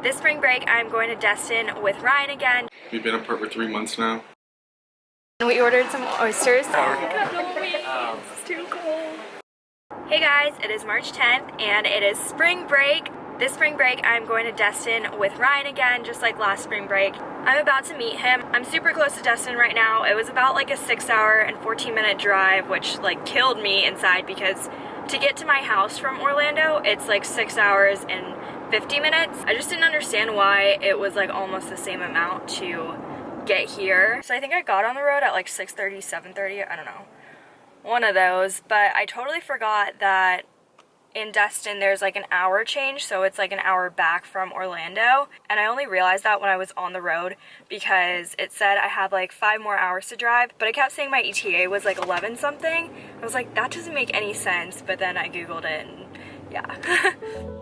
This spring break, I'm going to Destin with Ryan again. We've been apart for three months now. And we ordered some oysters. Oh, um, it's too cold. Hey guys, it is March 10th and it is spring break. This spring break, I'm going to Destin with Ryan again, just like last spring break. I'm about to meet him. I'm super close to Destin right now. It was about like a six hour and 14 minute drive, which like killed me inside because to get to my house from Orlando, it's like six hours and 50 minutes. I just didn't understand why it was like almost the same amount to get here. So I think I got on the road at like 6.30, 7.30, I don't know. One of those, but I totally forgot that in Destin there's like an hour change so it's like an hour back from Orlando and I only realized that when I was on the road because it said I had like five more hours to drive but it kept saying my ETA was like 11 something I was like that doesn't make any sense but then I googled it and yeah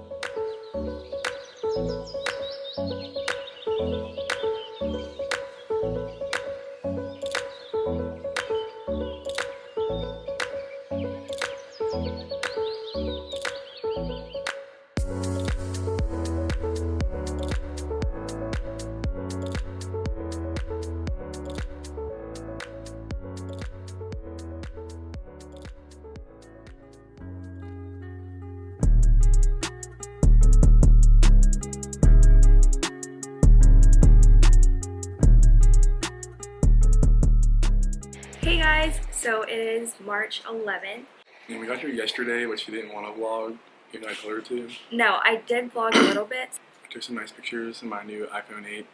is March 11th. And we got here yesterday, but she didn't want to vlog, even though I told her to. No, I did vlog a little bit. I took some nice pictures of my new iPhone 8.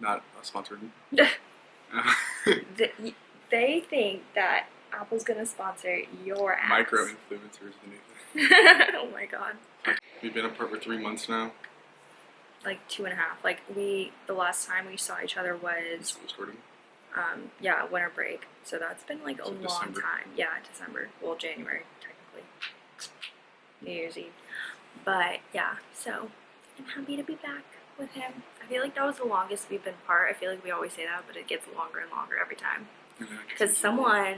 Not sponsored. Th- they think that Apple's gonna sponsor your ads. Micro influencers, the new thing. oh my god. We've been apart for three months now. Like two and a half. Like we, the last time we saw each other was, School starting. Um, yeah, winter break. So that's been like a So long December. time. Yeah, December. Well, January technically. New Year's Eve. But yeah, so I'm happy to be back with him. I feel like that was the longest we've been apart. I feel like we always say that, but it gets longer and longer every time. Because someone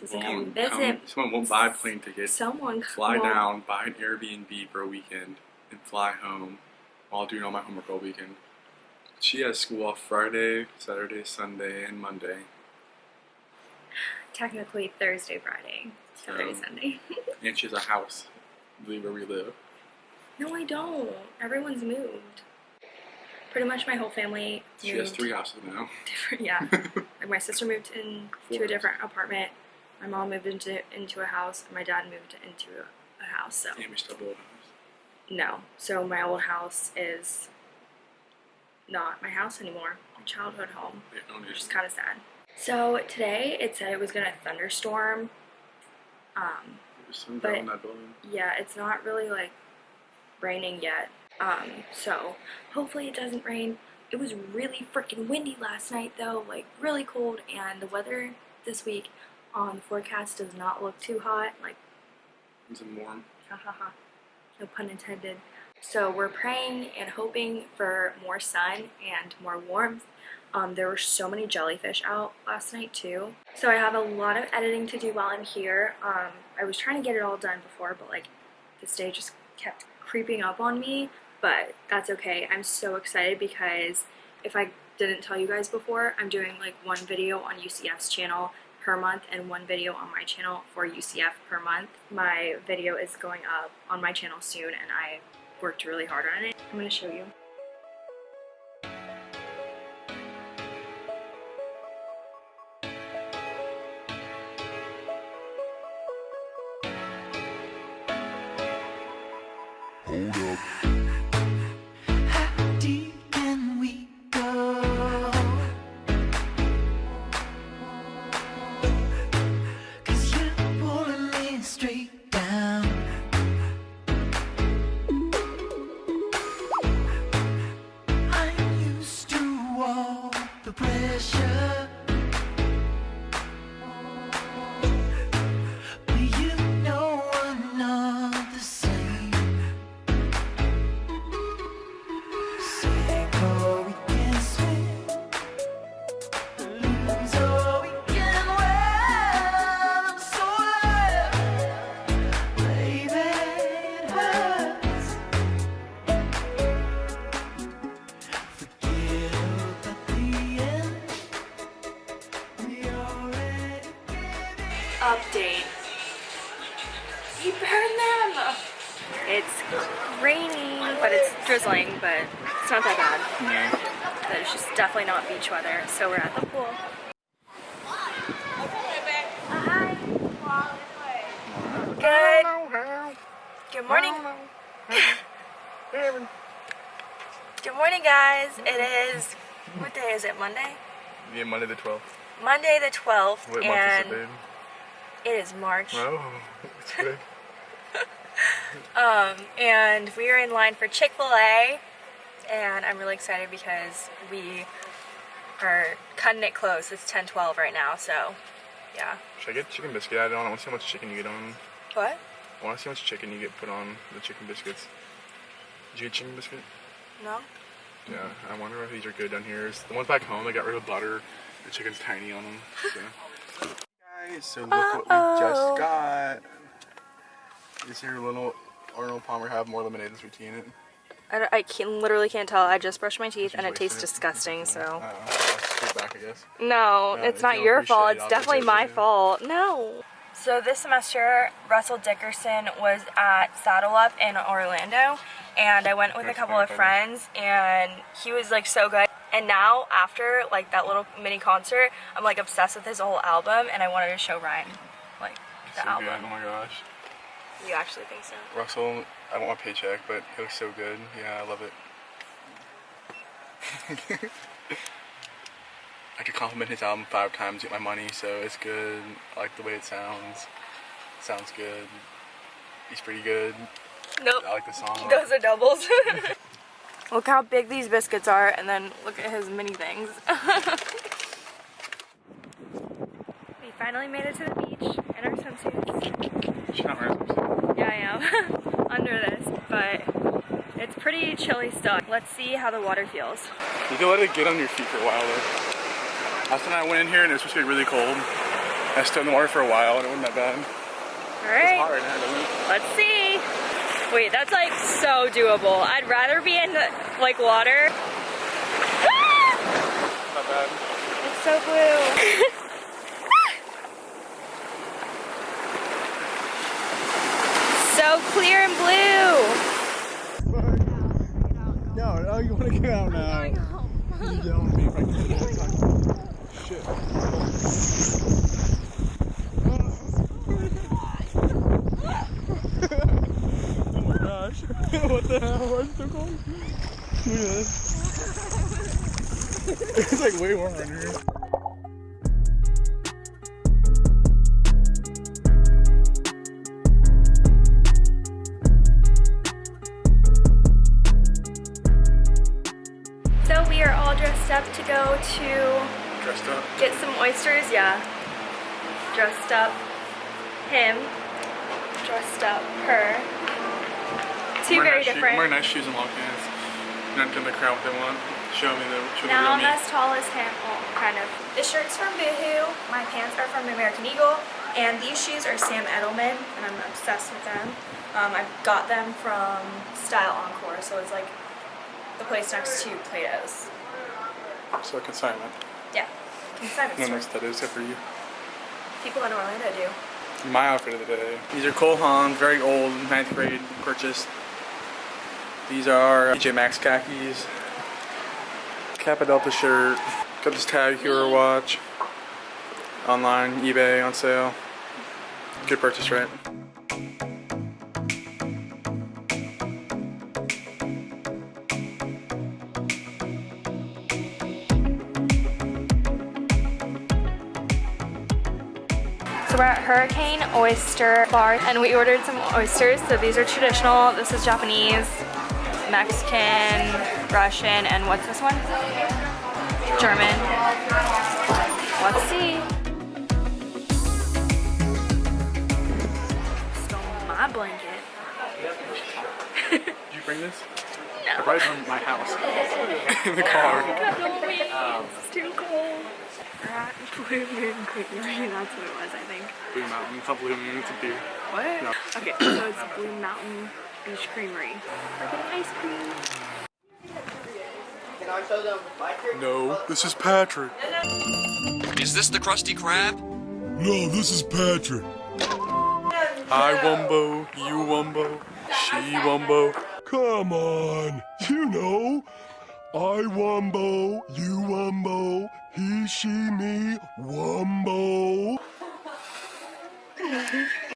doesn't come visit. come- someone won't buy plane tickets, Someone fly won't- down, buy an Airbnb for a weekend, and fly home while doing all my homework all weekend. She has school off Friday, Saturday, Sunday, and Monday. Technically Thursday, Friday, Saturday, Um, Sunday. And she has a house, I believe where we live. no, I don't. Everyone's moved. Pretty much my whole family She has three houses now. different. Yeah, like my sister moved in to a different apartment. My mom moved into into a house, and my dad moved into a, a house. So And we still build a house. no, so my old house is not my house anymore. My childhood home. Own which is kind of sad. So today it said it was gonna thunderstorm. Um, but- yeah, it's not really like raining yet. Um, so hopefully it doesn't rain. It was really freaking windy last night though, like really cold, and the weather this week on the forecast does not look too hot. Like, It's warm. ha ha ha, no pun intended. So we're praying and hoping for more sun and more warmth. Um, there were so many jellyfish out last night too. So I have a lot of editing to do while I'm here. Um, I was trying to get it all done before, but like this day just kept creeping up on me. But that's okay. I'm so excited because if I didn't tell you guys before, I'm doing like one video on UCF's channel per month and one video on my channel for UCF per month. My video is going up on my channel soon and I worked really hard on it. I'm going to show you. How update. He burned them! It's raining, but it's drizzling, but it's not that bad. Yeah. But it's just definitely not beach weather, so we're at the pool. Good. Good morning. Good morning, guys. It is, what day is it? Monday? Yeah, Monday the 12th. Monday the 12th, What and month is it, is March. Oh, it's good. Um, and we are in line for Chick-fil-A, and I'm really excited because we are cutting it close. It's 10:12 right now, so yeah. Should I get chicken biscuit added on? I want to see how much chicken you get on. What? I want to see how much chicken you get put on the chicken biscuits. Did you get chicken biscuit? No? Yeah, I wonder if these are good down here. The ones back home, they got rid of butter. The chicken's tiny on them. So. Guys, so look what we just got. Is here little Arnold Palmer have more lemonade than sweet tea in it? I, I can, literally can't tell. I just brushed my teeth and it wasting tastes disgusting, so. Uh, let's back, I guess. No, Yeah, it's not your fault. it, It's definitely my it. fault. No. So this semester, Russell Dickerson was at Saddle Up in Orlando, and I went with a couple of friends, and he was like so good. And now, after like that little mini concert, I'm like obsessed with his whole album, and I wanted to show Ryan like the so album. good. Oh my gosh. You actually think so? Russell, I don't want my paycheck, but he looks so good. Yeah, I love it. I could compliment his album five times, get my money, so it's good. I like the way it sounds. sounds good. He's pretty good. Nope. I like the song. Those are doubles. look how big these biscuits are, and then look at his mini things. we finally made it to the beach in our swimsuits. She's not wearing Yeah, I am. Under this, but it's pretty chilly still. Let's see how the water feels. You can let it get on your feet for a while though. Last time I went in here and it was supposed to be really cold. I stood in the water for a while and it wasn't that bad. All right, Hard, I had to win. let's see. Wait, that's like so doable. I'd rather be in like water. Not bad. It's so blue. so clear and blue. No, no, you want to get out now. You yell at me if get out. Shit. oh my gosh. what the hell? Why is it so cold? Look at this. it's like way warmer in here. So we are all dressed up to go to Dressed up. get some oysters. Yeah. Dressed up him. Dressed up her. Two Wear very nice shoe- different. wear nice shoes and long pants. Not giving the crowd what they want. Show me the, show Now I'm the real me. as tall as him, well, kind of. The shirt's from Boohoo, my pants are from American Eagle, and these shoes are Sam Edelman, and I'm obsessed with them. Um, I got them from Style Encore, so it's like the place next to Plato's. So consignment. Yeah, consignment No one store. knows that is except for you. People in Orlando do. My outfit of the day. These are Cole Haan, very old, ninth grade purchase. These are uh, TJ Maxx khakis. Kappa Delta shirt. Got this Tag Heuer watch. Online, eBay, on sale. Good purchase, right? So we're at Hurricane Oyster Bar, and we ordered some oysters. So these are traditional. This is Japanese, Mexican, Russian, and what's this one? German. Let's see. Stole my blanket. Did you bring this? I No. brought it from my house. In the car. Oh um, it's too cold. We're at Blue Moon Creamery. That's what it was, I think. Blue Mountain. It's not Blue Moon, it's a beer. What? No. Okay, so it's Blue Mountain Beach Creamery. We're getting ice cream. No, this is Patrick. Is this the Krusty Krab? No, this is Patrick. I wumbo, you wumbo, she wumbo. Come on. You know. I wumbo, you wumbo, he, she, me, wumbo.